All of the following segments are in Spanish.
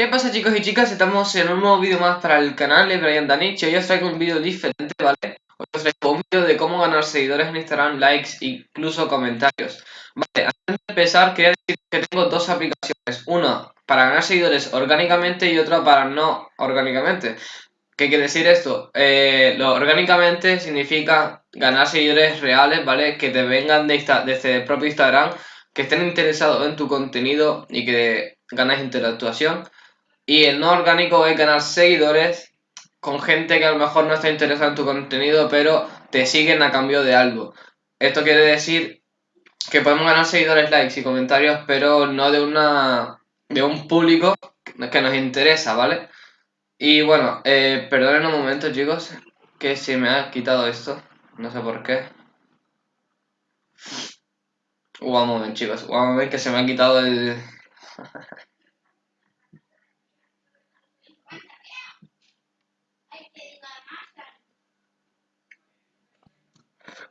¿Qué pasa chicos y chicas? Estamos en un nuevo vídeo más para el canal de Brian Danich Hoy os traigo un vídeo diferente, ¿vale? Os traigo un vídeo de cómo ganar seguidores en Instagram, likes e incluso comentarios Vale, antes de empezar quería decir que tengo dos aplicaciones Una para ganar seguidores orgánicamente y otra para no orgánicamente ¿Qué quiere decir esto? Eh, lo orgánicamente significa ganar seguidores reales, ¿vale? Que te vengan de desde el propio Instagram que estén interesados en tu contenido y que ganes interactuación y el no orgánico es ganar seguidores con gente que a lo mejor no está interesada en tu contenido, pero te siguen a cambio de algo. Esto quiere decir que podemos ganar seguidores, likes y comentarios, pero no de una de un público que nos interesa, ¿vale? Y bueno, eh, perdonen un momento, chicos, que se me ha quitado esto. No sé por qué. Un momento, chicos. Un momento que se me ha quitado el...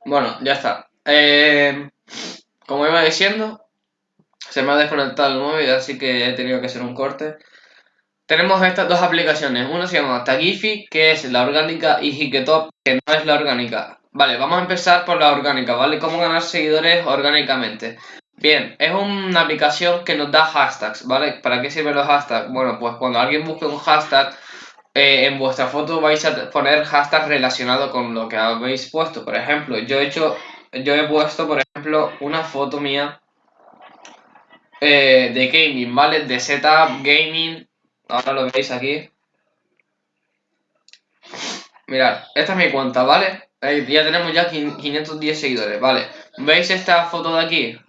Bueno, ya está. Eh, como iba diciendo, se me ha desconectado el móvil, así que he tenido que hacer un corte. Tenemos estas dos aplicaciones. Una se llama Tagifi, que es la orgánica, y Hiketop, que no es la orgánica. Vale, vamos a empezar por la orgánica, ¿vale? ¿Cómo ganar seguidores orgánicamente? Bien, es una aplicación que nos da hashtags, ¿vale? ¿Para qué sirven los hashtags? Bueno, pues cuando alguien busque un hashtag, eh, en vuestra foto vais a poner hashtag relacionado con lo que habéis puesto. Por ejemplo, yo he hecho, yo he puesto, por ejemplo, una foto mía eh, de gaming, ¿vale? De setup gaming. Ahora lo veis aquí. Mirad, esta es mi cuenta, ¿vale? ya tenemos ya 510 seguidores, ¿vale? ¿Veis esta foto de aquí?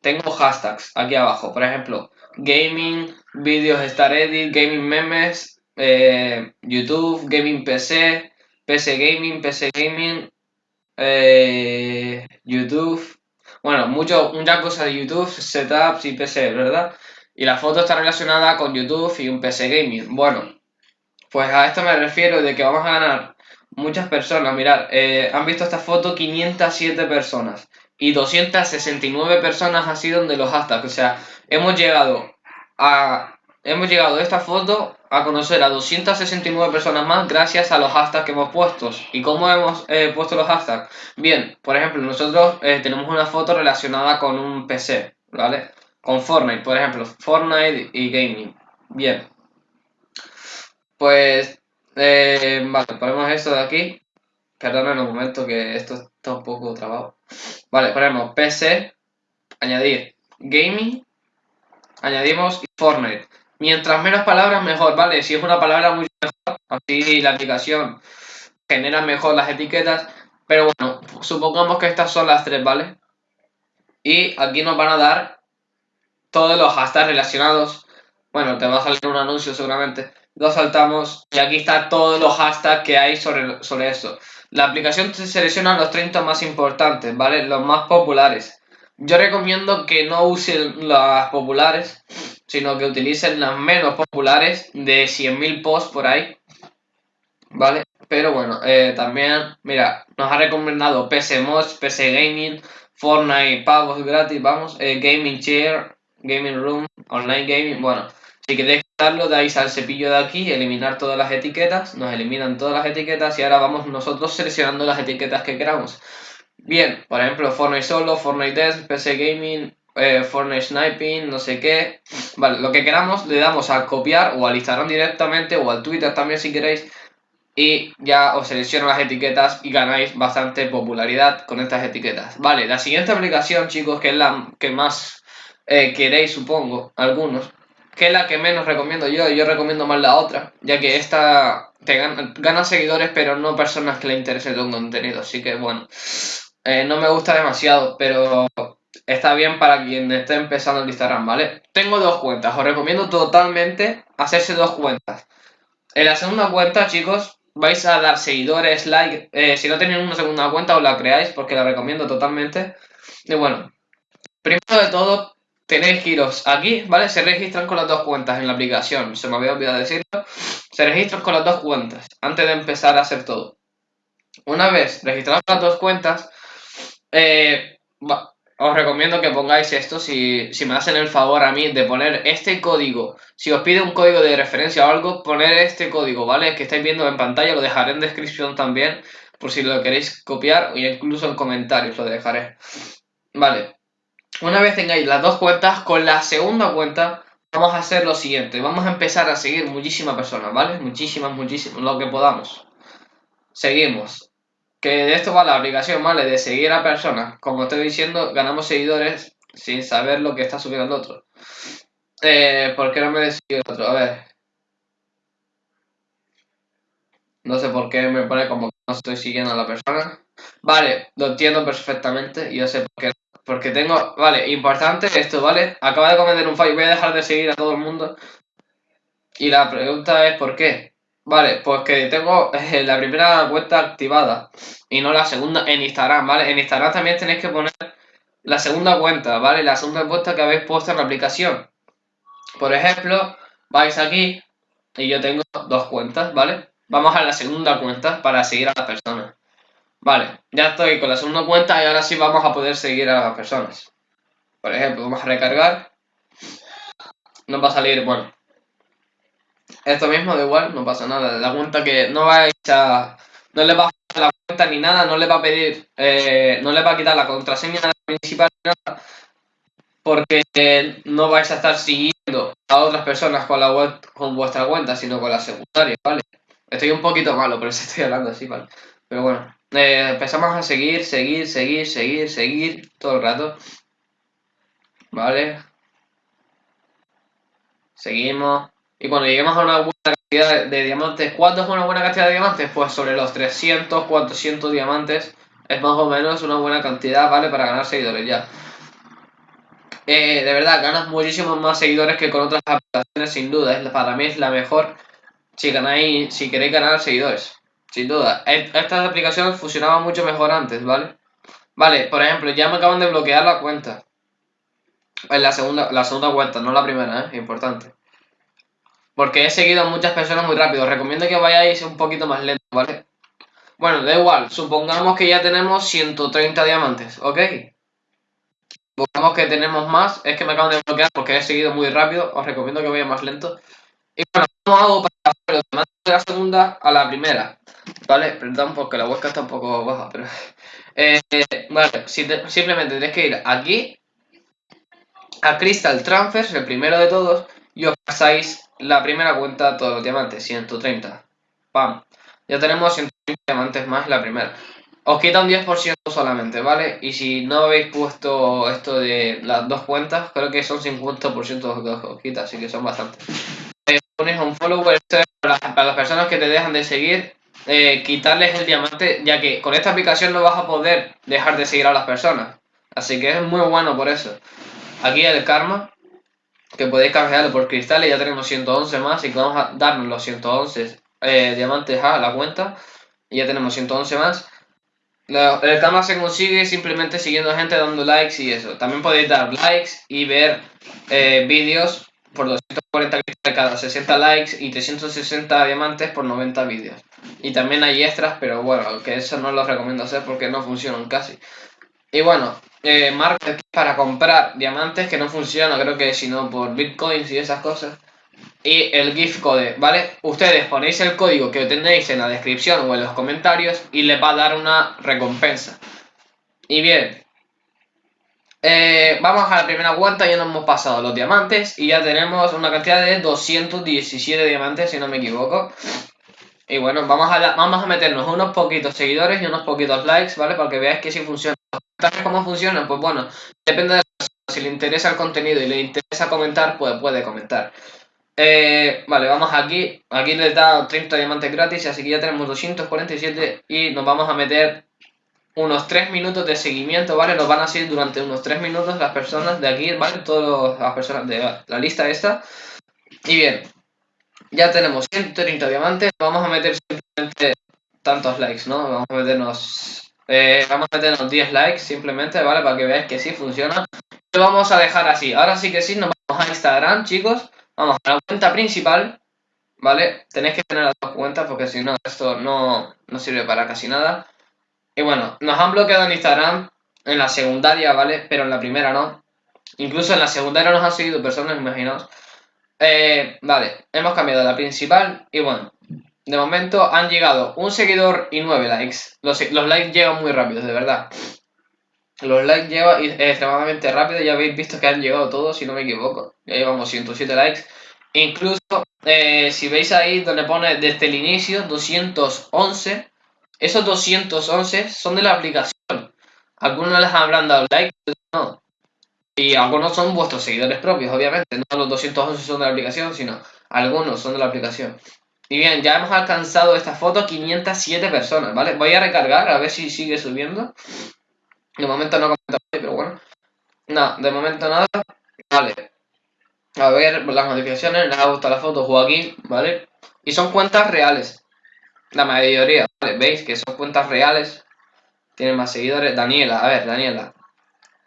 Tengo hashtags aquí abajo, por ejemplo, gaming, vídeos Star Edit, gaming memes, eh, YouTube, Gaming PC, PC Gaming, PC Gaming, eh, YouTube. Bueno, mucho, muchas cosas de YouTube, setups y PC, ¿verdad? Y la foto está relacionada con YouTube y un PC Gaming. Bueno, pues a esto me refiero de que vamos a ganar muchas personas. Mirad, eh, han visto esta foto 507 personas y 269 personas ha sido de los hashtags. O sea, hemos llegado a Hemos llegado de esta foto a conocer a 269 personas más gracias a los hashtags que hemos puesto. ¿Y cómo hemos eh, puesto los hashtags? Bien, por ejemplo, nosotros eh, tenemos una foto relacionada con un PC, ¿vale? Con Fortnite, por ejemplo, Fortnite y Gaming. Bien. Pues, eh, vale, ponemos esto de aquí. Perdón un momento que esto está un poco trabado. Vale, ponemos PC, añadir Gaming, añadimos Fortnite. Mientras menos palabras, mejor, ¿vale? Si es una palabra muy mejor, así la aplicación genera mejor las etiquetas. Pero bueno, supongamos que estas son las tres, ¿vale? Y aquí nos van a dar todos los hashtags relacionados. Bueno, te va a salir un anuncio seguramente. Lo saltamos y aquí están todos los hashtags que hay sobre, sobre eso. La aplicación te selecciona los 30 más importantes, ¿vale? Los más populares. Yo recomiendo que no usen las populares sino que utilicen las menos populares de 100.000 posts por ahí, ¿vale? Pero bueno, eh, también, mira, nos ha recomendado PC Mods, PC Gaming, Fortnite pagos gratis, vamos, eh, Gaming Chair, Gaming Room, Online Gaming, bueno, si queréis quitarlo, dais al cepillo de aquí, eliminar todas las etiquetas, nos eliminan todas las etiquetas y ahora vamos nosotros seleccionando las etiquetas que queramos. Bien, por ejemplo, Fortnite Solo, Fortnite Desk, PC Gaming, eh, Fortnite Sniping, no sé qué. Vale, lo que queramos le damos a copiar o al Instagram directamente o al Twitter también si queréis. Y ya os selecciono las etiquetas y ganáis bastante popularidad con estas etiquetas. Vale, la siguiente aplicación, chicos, que es la que más eh, queréis, supongo, algunos, que es la que menos recomiendo yo, yo recomiendo más la otra, ya que esta te gana, seguidores, pero no personas que le interese tu contenido. Así que bueno, eh, no me gusta demasiado, pero está bien para quien esté empezando el Instagram, ¿vale? Tengo dos cuentas, os recomiendo totalmente hacerse dos cuentas. En la segunda cuenta, chicos, vais a dar seguidores, like, eh, si no tenéis una segunda cuenta os la creáis porque la recomiendo totalmente. Y bueno, primero de todo tenéis que iros aquí, ¿vale? Se registran con las dos cuentas en la aplicación, se me había olvidado decirlo. Se registran con las dos cuentas antes de empezar a hacer todo. Una vez registradas las dos cuentas, eh, os recomiendo que pongáis esto si, si me hacen el favor a mí de poner este código. Si os pide un código de referencia o algo, poner este código, ¿vale? Que estáis viendo en pantalla, lo dejaré en descripción también, por si lo queréis copiar, o incluso en comentarios lo dejaré. Vale. Una vez tengáis las dos cuentas, con la segunda cuenta vamos a hacer lo siguiente. Vamos a empezar a seguir muchísimas personas, ¿vale? Muchísimas, muchísimas, lo que podamos. Seguimos que de esto va la aplicación, ¿vale? De seguir a personas. Como estoy diciendo, ganamos seguidores sin saber lo que está subiendo el otro. Eh, ¿Por qué no me decidió el otro? A ver. No sé por qué me pone como que no estoy siguiendo a la persona. Vale, lo entiendo perfectamente. Yo sé por qué. Porque tengo... Vale, importante esto, ¿vale? Acaba de cometer un fallo. Voy a dejar de seguir a todo el mundo. Y la pregunta es ¿por qué? Vale, pues que tengo eh, la primera cuenta activada y no la segunda en Instagram, ¿vale? En Instagram también tenéis que poner la segunda cuenta, ¿vale? La segunda cuenta que habéis puesto en la aplicación. Por ejemplo, vais aquí y yo tengo dos cuentas, ¿vale? Vamos a la segunda cuenta para seguir a las personas. Vale, ya estoy con la segunda cuenta y ahora sí vamos a poder seguir a las personas. Por ejemplo, vamos a recargar. Nos va a salir, bueno, esto mismo da igual, no pasa nada. La cuenta que no va a... No le va a la cuenta ni nada, no le va a pedir... Eh, no le va a quitar la contraseña principal ni nada. Porque no vais a estar siguiendo a otras personas con la con vuestra cuenta, sino con la secundaria, ¿vale? Estoy un poquito malo, pero estoy hablando así, ¿vale? Pero bueno, eh, empezamos a seguir, seguir, seguir, seguir, seguir todo el rato. ¿Vale? Seguimos. Y cuando lleguemos a una buena cantidad de diamantes, ¿cuánto es una buena cantidad de diamantes? Pues sobre los 300, 400 diamantes es más o menos una buena cantidad, ¿vale? Para ganar seguidores ya. Eh, de verdad, ganas muchísimos más seguidores que con otras aplicaciones, sin duda. Es, para mí es la mejor si ganáis, si queréis ganar seguidores. Sin duda. Estas aplicaciones funcionaban mucho mejor antes, ¿vale? Vale, por ejemplo, ya me acaban de bloquear la cuenta. En la segunda, la segunda cuenta, no la primera, ¿eh? Importante. Porque he seguido a muchas personas muy rápido. recomiendo que vayáis un poquito más lento, ¿vale? Bueno, da igual. Supongamos que ya tenemos 130 diamantes, ¿ok? Supongamos que tenemos más. Es que me acaban de bloquear porque he seguido muy rápido. Os recomiendo que vaya más lento. Y bueno, ¿cómo hago para de la segunda a la primera? ¿Vale? Perdón porque la huesca está un poco baja, pero... Eh, vale, simplemente tenéis que ir aquí a Crystal Transfers, el primero de todos, y os pasáis la primera cuenta todos los diamantes, 130. ¡Pam! Ya tenemos 130 diamantes más la primera. Os quita un 10% solamente, ¿vale? Y si no habéis puesto esto de las dos cuentas, creo que son 50% que os quita, así que son bastantes. Ponéis un follower, para, las personas que te dejan de seguir, eh, quitarles el diamante, ya que con esta aplicación no vas a poder dejar de seguir a las personas. Así que es muy bueno por eso. Aquí el karma, que podéis canjearlo por cristales, ya tenemos 111 más y vamos a darnos los 111 eh, diamantes a la cuenta y ya tenemos 111 más. el karma se consigue simplemente siguiendo gente dando likes y eso. También podéis dar likes y ver eh, vídeos por 240 cristales cada 60 likes y 360 diamantes por 90 vídeos. Y también hay extras, pero bueno, que eso no lo recomiendo hacer porque no funcionan casi. Y bueno, eh, market para comprar diamantes que no funciona, creo que sino por bitcoins y esas cosas. Y el gift code, ¿vale? Ustedes ponéis el código que tenéis en la descripción o en los comentarios y les va a dar una recompensa. Y bien, eh, vamos a la primera cuenta, ya nos hemos pasado los diamantes y ya tenemos una cantidad de 217 diamantes, si no me equivoco. Y bueno, vamos a, vamos a meternos unos poquitos seguidores y unos poquitos likes, ¿vale? Para que veáis que sí funciona. ¿Cómo funciona? Pues bueno, depende de la persona. Si le interesa el contenido y le interesa comentar, pues puede comentar. Eh, vale, vamos aquí. Aquí les da 30 diamantes gratis, así que ya tenemos 247 y nos vamos a meter unos 3 minutos de seguimiento, ¿vale? Nos van a seguir durante unos 3 minutos las personas de aquí, ¿vale? Todas las personas de la lista esta. Y bien, ya tenemos 130 diamantes, vamos a meter simplemente tantos likes, ¿no? Vamos a meternos, eh, vamos a meternos 10 likes simplemente, ¿vale? Para que veáis que sí funciona. Lo vamos a dejar así. Ahora sí que sí, nos vamos a Instagram, chicos. Vamos a la cuenta principal, ¿vale? Tenéis que tener las dos cuentas porque si no, esto no, no sirve para casi nada. Y bueno, nos han bloqueado en Instagram. en la secundaria, ¿vale? Pero en la primera no. Incluso en la secundaria nos han seguido personas, imaginaos. Eh, vale, hemos cambiado la principal y bueno, de momento han llegado un seguidor y nueve likes. Los, likes llegan muy rápidos, de verdad. Los likes llegan extremadamente rápido, ya habéis visto que han llegado todos, si no me equivoco. Ya llevamos 107 likes. Incluso, eh, si veis ahí donde pone desde el inicio, 211, esos 211 son de la aplicación. Algunos les habrán dado like, no. Y algunos son vuestros seguidores propios, obviamente. No los 211 son de la aplicación, sino algunos son de la aplicación. Y bien, ya hemos alcanzado esta foto 507 personas, ¿vale? Voy a recargar a ver si sigue subiendo. De momento no comenta, pero bueno. No, de momento nada. Vale. A ver las notificaciones, les ha gustado la foto Joaquín, ¿vale? Y son cuentas reales. La mayoría, ¿vale? ¿Veis que son cuentas reales? Tienen más seguidores. Daniela, a ver, Daniela.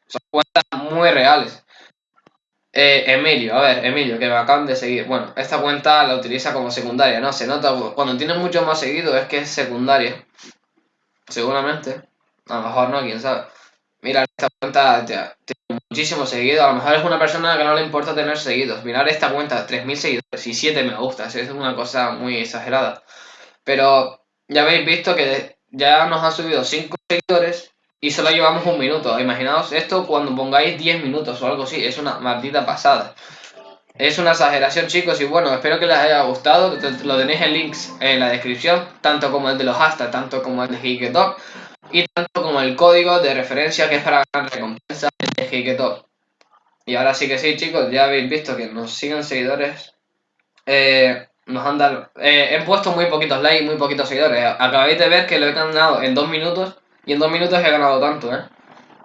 Son cuentas muy reales. Eh, Emilio, a ver, Emilio, que me acaban de seguir. Bueno, esta cuenta la utiliza como secundaria, ¿no? Se nota, cuando tiene mucho más seguido es que es secundaria. Seguramente. A lo mejor no, quién sabe. Mira, esta cuenta tiene muchísimos seguidos. A lo mejor es una persona que no le importa tener seguidos. Mirar esta cuenta, 3.000 seguidores y 7 me gusta. Es una cosa muy exagerada. Pero ya habéis visto que ya nos han subido 5 seguidores y solo llevamos un minuto. Imaginaos esto cuando pongáis 10 minutos o algo así. Es una maldita pasada. Es una exageración, chicos. Y bueno, espero que les haya gustado. Lo tenéis en links en la descripción. Tanto como el de los hashtags, tanto como el de Hiketalk. Y tanto como el código de referencia que es para ganar recompensas de Hiketalk. Y ahora sí que sí, chicos. Ya habéis visto que nos siguen seguidores. Eh, nos han dado... Eh, he puesto muy poquitos likes, muy poquitos seguidores. Acabáis de ver que lo he ganado en dos minutos. Y en dos minutos he ganado tanto, ¿eh?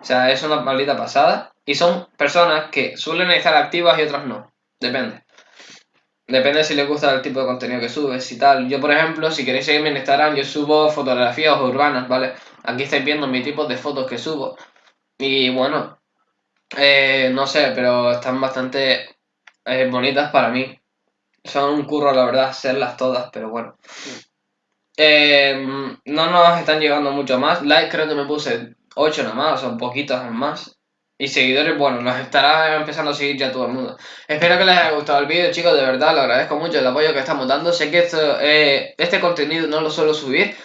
O sea, es una maldita pasada. Y son personas que suelen estar activas y otras no. Depende. Depende si les gusta el tipo de contenido que subes y tal. Yo, por ejemplo, si queréis seguirme en Instagram, yo subo fotografías urbanas, ¿vale? Aquí estáis viendo mi tipo de fotos que subo. Y bueno, eh, no sé, pero están bastante eh, bonitas para mí. Son un curro, la verdad, hacerlas todas, pero bueno. Eh, no nos están llegando mucho más. Likes creo que me puse 8 nada más, o sea, poquitos más. Y seguidores, bueno, nos estará empezando a seguir ya todo el mundo. Espero que les haya gustado el vídeo, chicos, de verdad, lo agradezco mucho el apoyo que estamos dando. Sé que esto, eh, este contenido no lo suelo subir,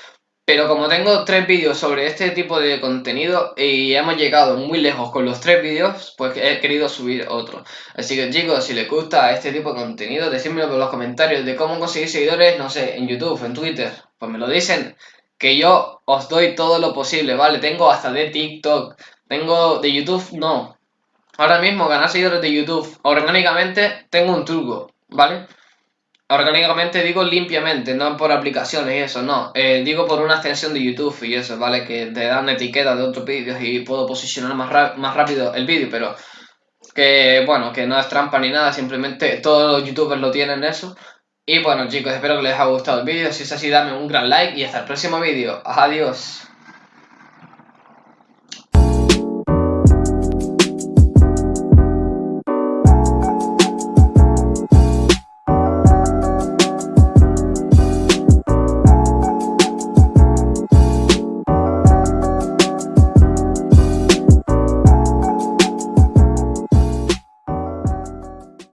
pero como tengo tres vídeos sobre este tipo de contenido y hemos llegado muy lejos con los tres vídeos, pues he querido subir otro. Así que chicos, si les gusta este tipo de contenido, decídmelo en los comentarios de cómo conseguir seguidores, no sé, en YouTube, en Twitter. Pues me lo dicen, que yo os doy todo lo posible, ¿vale? Tengo hasta de TikTok, tengo de YouTube, no. Ahora mismo ganar seguidores de YouTube orgánicamente tengo un truco, ¿vale? Orgánicamente digo limpiamente, no por aplicaciones y eso, no. Eh, digo por una extensión de YouTube y eso, ¿vale? Que te dan etiquetas de otros vídeos y puedo posicionar más, más rápido el vídeo, pero que, bueno, que no es trampa ni nada, simplemente todos los youtubers lo tienen eso. Y bueno chicos, espero que les haya gustado el vídeo, si es así dame un gran like y hasta el próximo vídeo. Adiós.